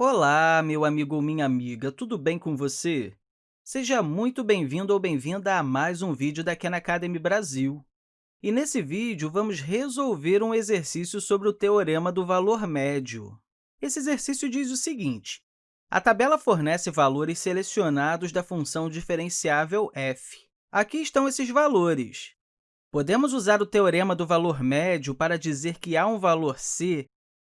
Olá, meu amigo ou minha amiga, tudo bem com você? Seja muito bem-vindo ou bem-vinda a mais um vídeo da Khan Academy Brasil. E nesse vídeo, vamos resolver um exercício sobre o teorema do valor médio. Esse exercício diz o seguinte, a tabela fornece valores selecionados da função diferenciável f. Aqui estão esses valores. Podemos usar o teorema do valor médio para dizer que há um valor c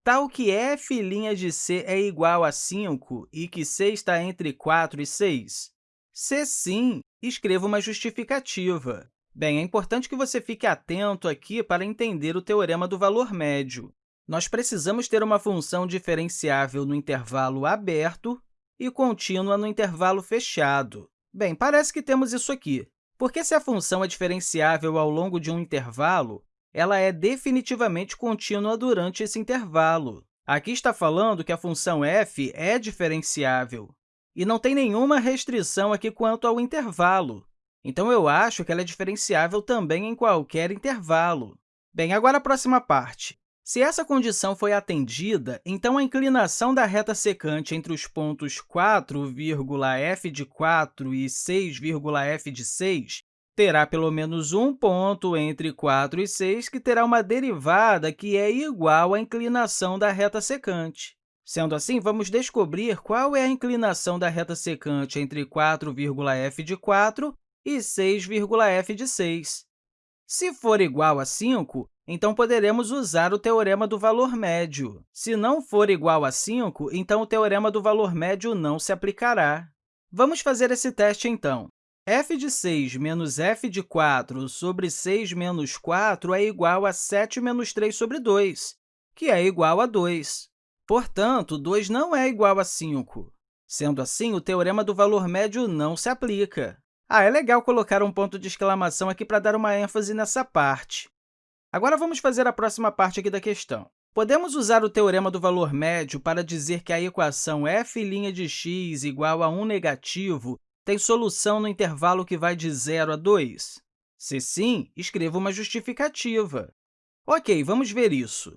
tal que f' de c é igual a 5 e que c está entre 4 e 6? Se sim, escreva uma justificativa. Bem, é importante que você fique atento aqui para entender o teorema do valor médio. Nós precisamos ter uma função diferenciável no intervalo aberto e contínua no intervalo fechado. Bem, parece que temos isso aqui, porque se a função é diferenciável ao longo de um intervalo, ela é definitivamente contínua durante esse intervalo. Aqui está falando que a função f é diferenciável, e não tem nenhuma restrição aqui quanto ao intervalo. Então, eu acho que ela é diferenciável também em qualquer intervalo. Bem, agora a próxima parte. Se essa condição foi atendida, então a inclinação da reta secante entre os pontos 4,f de 4 e 6,f de 6 terá pelo menos um ponto entre 4 e 6 que terá uma derivada que é igual à inclinação da reta secante. Sendo assim, vamos descobrir qual é a inclinação da reta secante entre 4,f de 4 e 6,f de 6. Se for igual a 5, então poderemos usar o teorema do valor médio. Se não for igual a 5, então o teorema do valor médio não se aplicará. Vamos fazer esse teste, então f de 6 menos f de 4 sobre 6 menos 4 é igual a 7 menos 3 sobre 2, que é igual a 2. Portanto, 2 não é igual a 5. Sendo assim, o teorema do valor médio não se aplica. Ah, é legal colocar um ponto de exclamação aqui para dar uma ênfase nessa parte. Agora, vamos fazer a próxima parte aqui da questão. Podemos usar o teorema do valor médio para dizer que a equação f' de x igual a 1 negativo tem solução no intervalo que vai de 0 a 2? Se sim, escreva uma justificativa. Ok, vamos ver isso.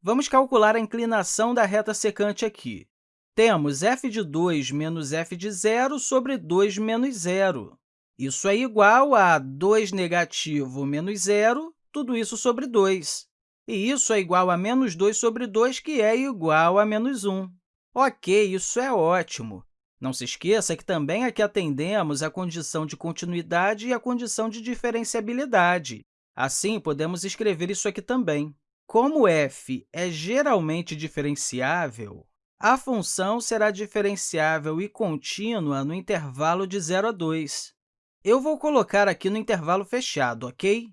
Vamos calcular a inclinação da reta secante aqui. Temos f de 2 menos f de 0 sobre 2 menos 0. Isso é igual a 2 negativo menos 0, tudo isso sobre 2. E isso é igual a menos 2 sobre 2, que é igual a menos 1. Ok, isso é ótimo. Não se esqueça que também aqui atendemos à condição de continuidade e à condição de diferenciabilidade. Assim, podemos escrever isso aqui também. Como f é geralmente diferenciável, a função será diferenciável e contínua no intervalo de 0 a 2. Eu vou colocar aqui no intervalo fechado, ok?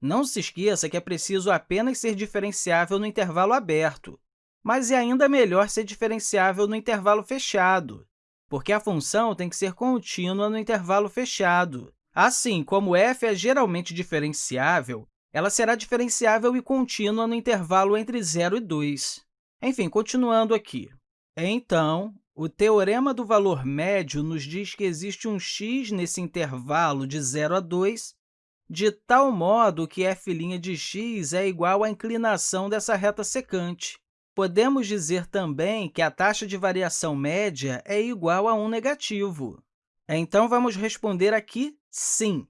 Não se esqueça que é preciso apenas ser diferenciável no intervalo aberto, mas é ainda melhor ser diferenciável no intervalo fechado, porque a função tem que ser contínua no intervalo fechado. Assim, como f é geralmente diferenciável, ela será diferenciável e contínua no intervalo entre 0 e 2. Enfim, continuando aqui. Então, o teorema do valor médio nos diz que existe um x nesse intervalo de 0 a 2, de tal modo que f' de x é igual à inclinação dessa reta secante. Podemos dizer também que a taxa de variação média é igual a 1 negativo. Então, vamos responder aqui sim.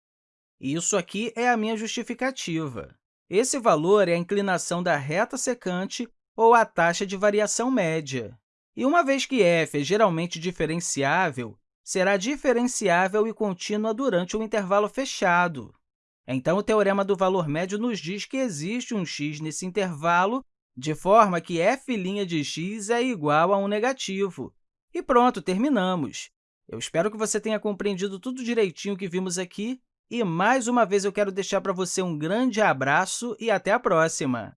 Isso aqui é a minha justificativa. Esse valor é a inclinação da reta secante ou a taxa de variação média. E uma vez que f é geralmente diferenciável, será diferenciável e contínua durante um intervalo fechado. Então, o teorema do valor médio nos diz que existe um x nesse intervalo de forma que f' de x é igual a um negativo. E pronto, terminamos! Eu espero que você tenha compreendido tudo direitinho que vimos aqui, e, mais uma vez, eu quero deixar para você um grande abraço e até a próxima!